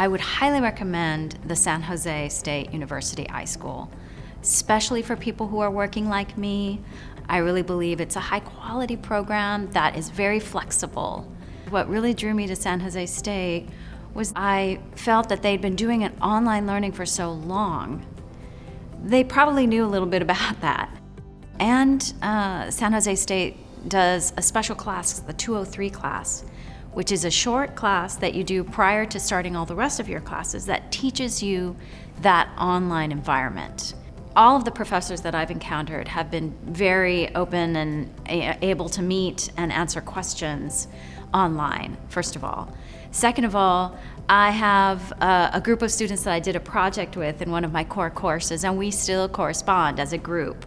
I would highly recommend the San Jose State University iSchool, especially for people who are working like me. I really believe it's a high quality program that is very flexible. What really drew me to San Jose State was I felt that they'd been doing an online learning for so long. They probably knew a little bit about that. And uh, San Jose State does a special class, the 203 class, which is a short class that you do prior to starting all the rest of your classes that teaches you that online environment. All of the professors that I've encountered have been very open and able to meet and answer questions online, first of all. Second of all, I have a, a, group of students that I did a project with in one of my core courses, and we still correspond as a group.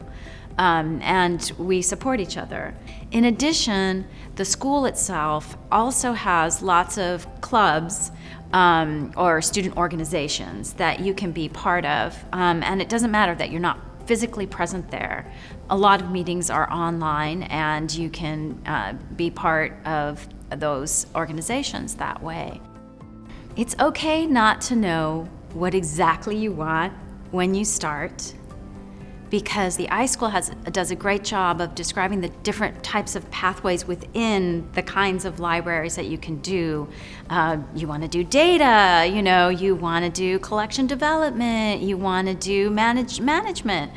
Um, and we support each other. In addition, the school itself also has lots of clubs um, or student organizations that you can be part of, um, and it doesn't matter that you're not physically present there. A lot of meetings are online, and you can uh, be part of those organizations that way. It's okay not to know what exactly you want when you start because the iSchool has, does a great job of describing the different types of pathways within the kinds of libraries that you can do. Uh, you want to do data, you know, you want to do collection development, you want to do manage, management.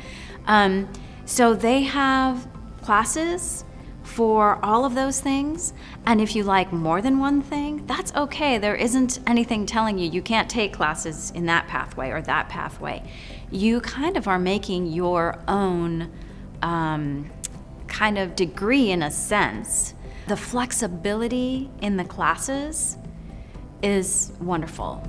Um, so they have classes for all of those things. And if you like more than one thing, that's okay. There isn't anything telling you you can't take classes in that pathway or that pathway. You kind of are making your own um, kind of degree in a sense. The flexibility in the classes is wonderful.